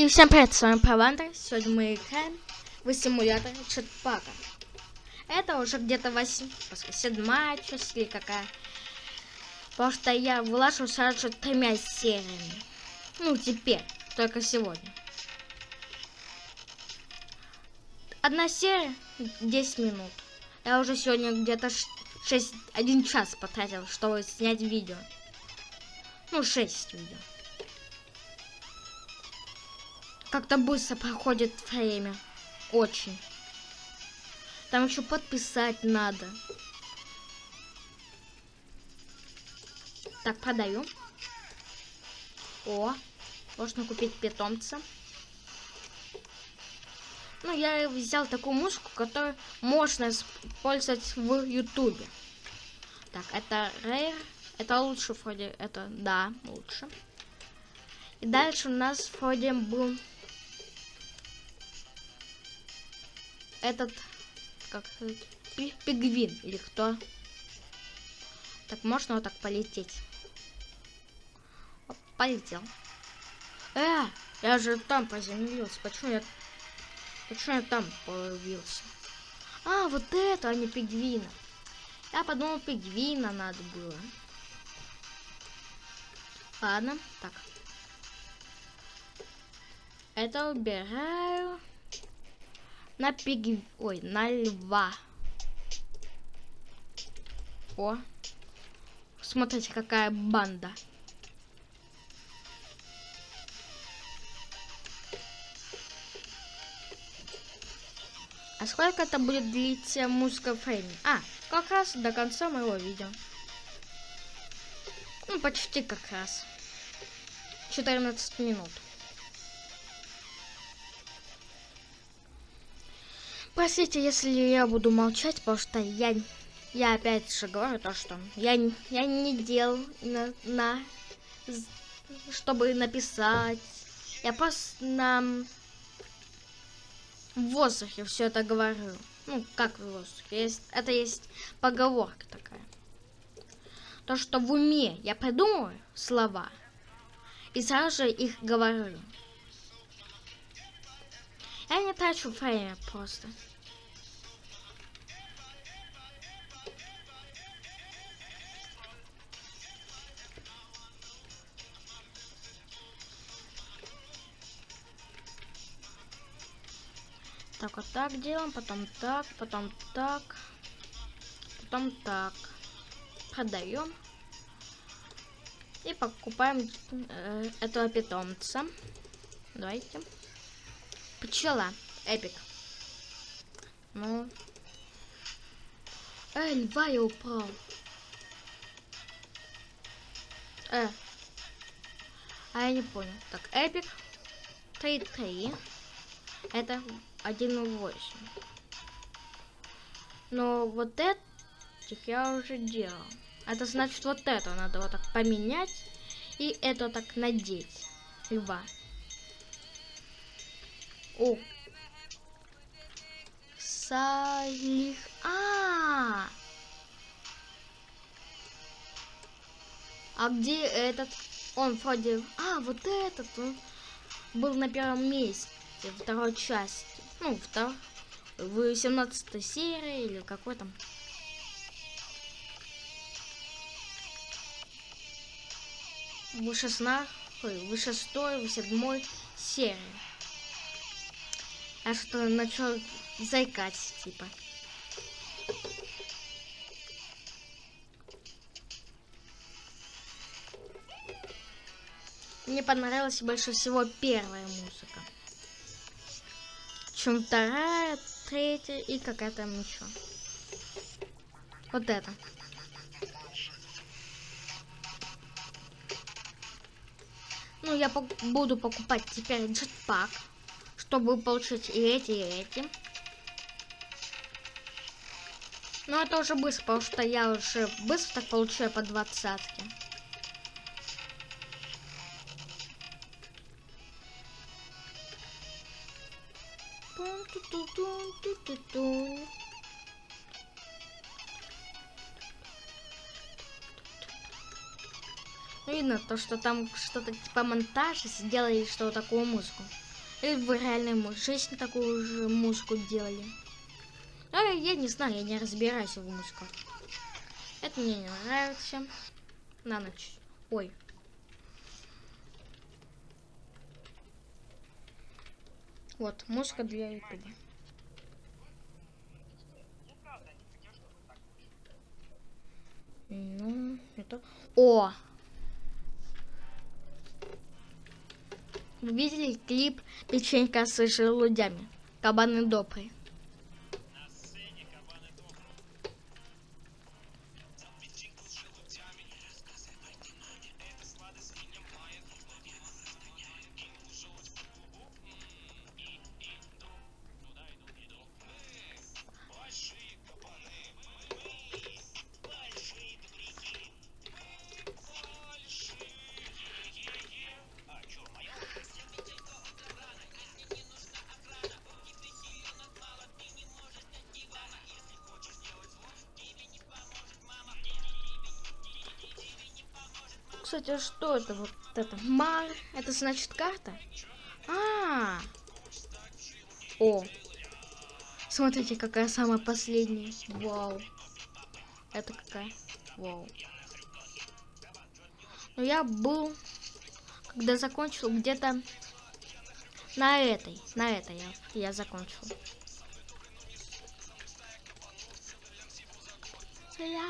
И всем привет, с вами Павандер. Сегодня мы играем в симулятор Чатпака. Это уже где-то 8, седьмая часть или какая. Потому что я вылажу сразу же тремя сериями. Ну, теперь, только сегодня. Одна серия 10 минут. Я уже сегодня где-то 6, 1 час потратил, чтобы снять видео. Ну, 6 видео. Как-то быстро проходит время. Очень. Там еще подписать надо. Так, продаю. О, можно купить питомца. Ну, я взял такую музыку, которую можно использовать в Ютубе. Так, это Rare. Это лучше вроде. Это, да, лучше. И дальше у нас вроде был этот, как пигвин или кто. Так, можно вот так полететь. Оп, полетел. Э, я же там приземлился. Почему я... Почему я там появился? А, вот это, а не пигвина. Я подумал, пигвина надо было. Ладно, так. Это убираю на пиг... Ой, на льва. О. Смотрите, какая банда. А сколько это будет длиться музыка фрейми? А, как раз до конца моего видео. Ну, почти как раз. 14 минут. Простите, если я буду молчать, потому что я, я опять же говорю то, что я, я не делал на, на, чтобы написать. Я просто на воздухе все это говорю. Ну, как в воздухе. Есть, это есть поговорка такая. То, что в уме я придумываю слова и сразу же их говорю. Трачу время просто. Так, вот так делаем, потом так, потом так, потом так. Продаем. И покупаем э, этого питомца. Давайте. Пчела. Эпик. Ну. Э, льва я упал. Э. А я не понял. Так, эпик. 3-3. Это 1.8. Но вот этих я уже делал. Это значит вот это надо вот так поменять. И это так надеть. Льва. О. Салих. А, -а, а. А где этот? Он вроде... А, вот этот. Он был на первом месте второй части. Ну, втор... в 17 серии или какой там. В 16, в 6, в 7 серии. Я что начал заикать, типа. Мне понравилась больше всего первая музыка чем вторая, третья и какая там еще. Вот это. Ну, я пок буду покупать теперь джетпак, чтобы получить и эти, и эти. Но это уже быстро, потому что я уже быстро так получаю по двадцатке. Видно то, что там что-то типа монтаж сделали что такую музыку. Или вы реально жизнь такую же музыку делали? А, я не знаю, я не разбираюсь в музыках. Это мне не нравится. На ночь. Ой. Вот, музыка для ютуба. Ну, это... О! Вы видели клип «Печенька с желудями»? Кабаны добрые. Кстати, а что это вот это? Мар. Это значит карта? А, -а, -а. О. Смотрите, какая самая последняя. Вау. Это какая? Вау. Но я был, когда закончил, где-то на этой. На этой я, я закончил. Салям.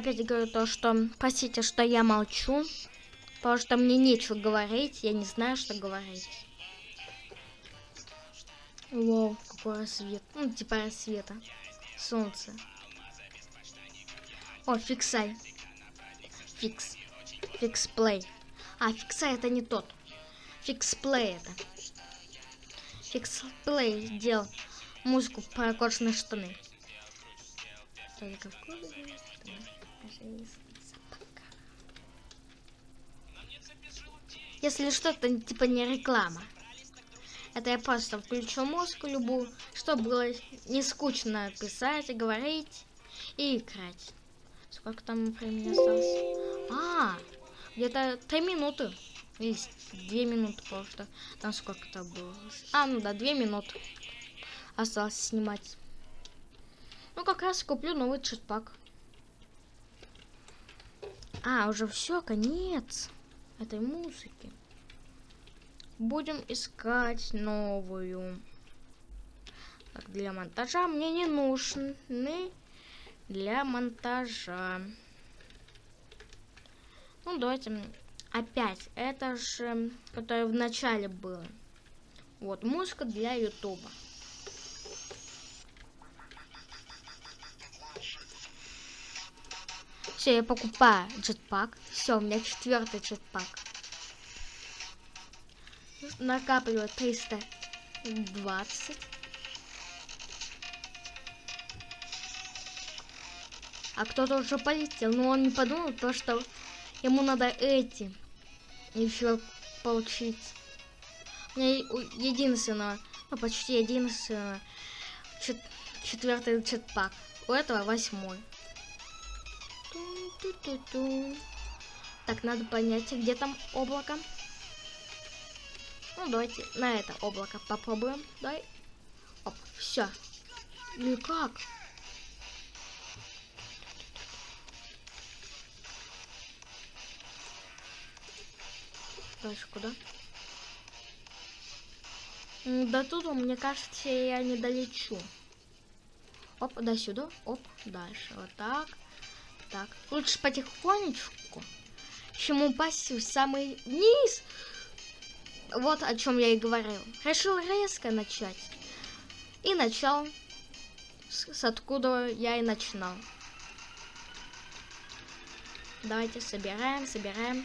Опять говорю то, что простите, что я молчу, потому что мне нечего говорить, я не знаю, что говорить. Вау, какой рассвет. Ну, типа рассвета. Солнце. О, фиксай. Фикс. Фикс плей. А, фиксай это не тот. Фикс плей это. Фикс плей делал музыку про кожаные штаны. Если что-то типа не реклама. Это я просто включу музыку любую, чтобы было не скучно писать, говорить и играть. Сколько там времени осталось? А, где-то три минуты. Или две минуты, потому что там сколько-то было. А, ну да, две минуты осталось снимать. Ну, как раз куплю новый читпак. А, уже все, конец этой музыки будем искать новую. Так, для монтажа мне не нужны для монтажа. Ну, давайте опять. Это же, которое в начале было. Вот, музыка для ютуба. Все, я покупаю джетпак. Все, у меня четвертый джетпак накапливать 320. А кто-то уже полетел, но он не подумал, то что ему надо эти еще получить. У меня единственное, ну почти единственное, чет четвертый четпак. У этого восьмой. Так, надо понять, где там облако. Ну, давайте на это облако попробуем. Дай. Оп, все. Никак. Дальше куда? До туда, мне кажется, я не долечу. Оп, до сюда. Оп, дальше. Вот так. Так. Лучше потихонечку, чем упасть в самый низ. Вот о чем я и говорил. Решил резко начать. И начал с, с откуда я и начинал. Давайте собираем, собираем.